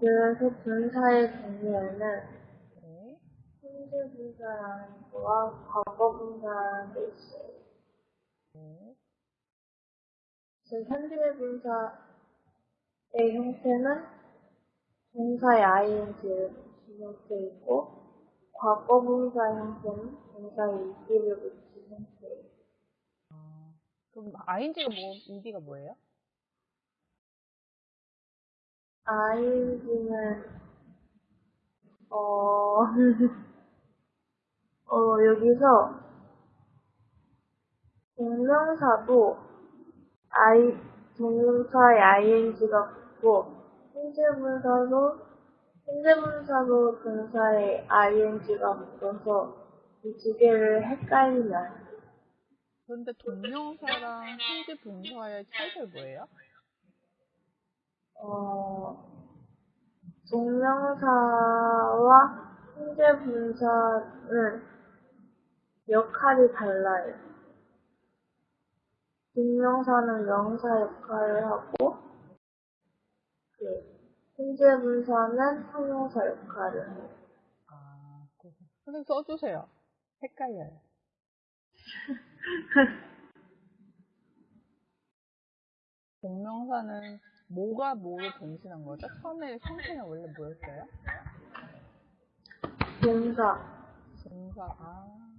그래서 분사의 종류에는 네. 현재 분사라는 거와 과거 분사라는 게 있어요. 네. 지금 현재 분사의 형태는 동사의 ing를 붙인 형태이고, 과거 분사 형태는 동사의 ed를 붙인 형태예요. 아, 그럼 ing가 뭐, ed가 뭐예요? Ing는 어, 어 여기서 동명사도 i 동명사에 ing가 붙고 현재 분사도 현재 분사도 동사에 ing가 붙어서 이 두 개를 헷갈리면 그런데 동명사랑 현재 분사의 차이가 뭐예요? 어, 동명사와 현재 분사는 역할이 달라요. 동명사는 명사 역할을 하고, 그, 현재 분사는 형용사 역할을 해요. 아, 그래서. 선생님 써주세요. 헷갈려요. 동명사는 뭐가 뭐를 변신한 거죠? 처음에 형태는 원래 뭐였어요? 동사, 동사, 아.